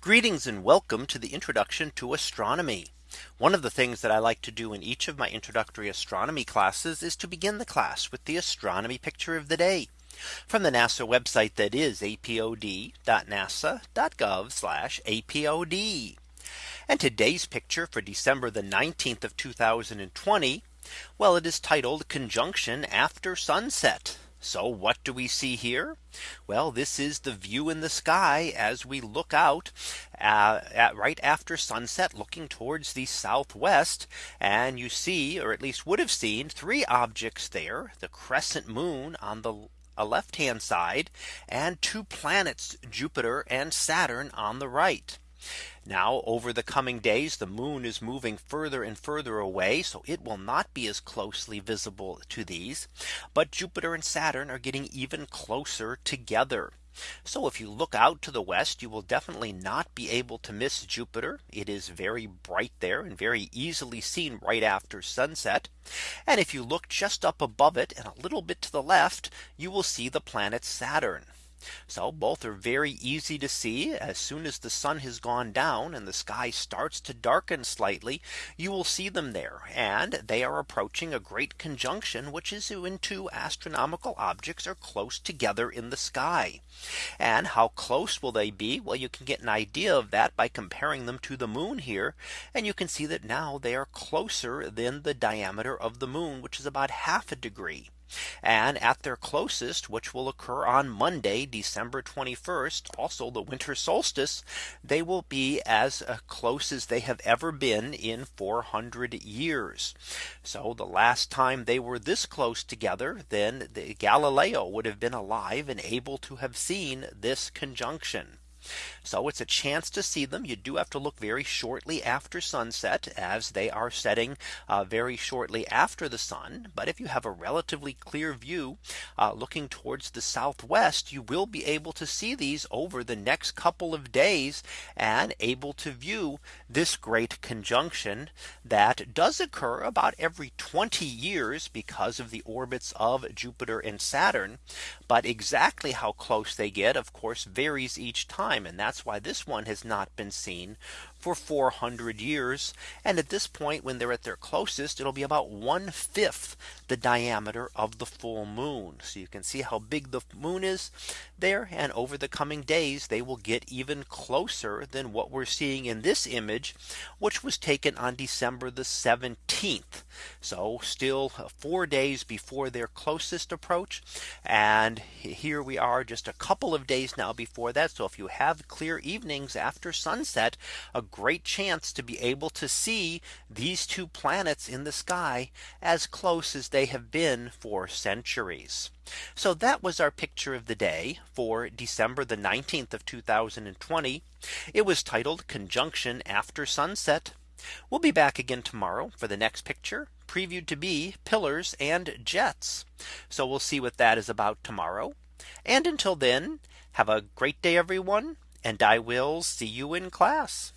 Greetings and welcome to the introduction to astronomy. One of the things that I like to do in each of my introductory astronomy classes is to begin the class with the astronomy picture of the day from the NASA website that is apod.nasa.gov apod. And today's picture for December the 19th of 2020. Well, it is titled conjunction after sunset. So what do we see here? Well, this is the view in the sky as we look out uh, at right after sunset looking towards the southwest. And you see or at least would have seen three objects there the crescent moon on the left hand side and two planets Jupiter and Saturn on the right. Now over the coming days, the moon is moving further and further away. So it will not be as closely visible to these. But Jupiter and Saturn are getting even closer together. So if you look out to the west, you will definitely not be able to miss Jupiter. It is very bright there and very easily seen right after sunset. And if you look just up above it and a little bit to the left, you will see the planet Saturn. So both are very easy to see as soon as the sun has gone down and the sky starts to darken slightly, you will see them there and they are approaching a great conjunction, which is when two astronomical objects are close together in the sky. And how close will they be? Well, you can get an idea of that by comparing them to the moon here. And you can see that now they are closer than the diameter of the moon, which is about half a degree. And at their closest, which will occur on Monday, December 21st, also the winter solstice, they will be as uh, close as they have ever been in 400 years. So the last time they were this close together, then the Galileo would have been alive and able to have seen this conjunction. So it's a chance to see them. You do have to look very shortly after sunset as they are setting uh, very shortly after the sun. But if you have a relatively clear view uh, looking towards the southwest, you will be able to see these over the next couple of days and able to view this great conjunction that does occur about every 20 years because of the orbits of Jupiter and Saturn. But exactly how close they get, of course, varies each time. And that's that's why this one has not been seen for 400 years. And at this point, when they're at their closest, it'll be about one fifth the diameter of the full moon. So you can see how big the moon is there. And over the coming days, they will get even closer than what we're seeing in this image, which was taken on December the 17th. So still four days before their closest approach. And here we are just a couple of days now before that. So if you have clear evenings after sunset, a great chance to be able to see these two planets in the sky as close as they have been for centuries. So that was our picture of the day for December the 19th of 2020. It was titled conjunction after sunset. We'll be back again tomorrow for the next picture previewed to be pillars and jets. So we'll see what that is about tomorrow. And until then, have a great day, everyone. And I will see you in class.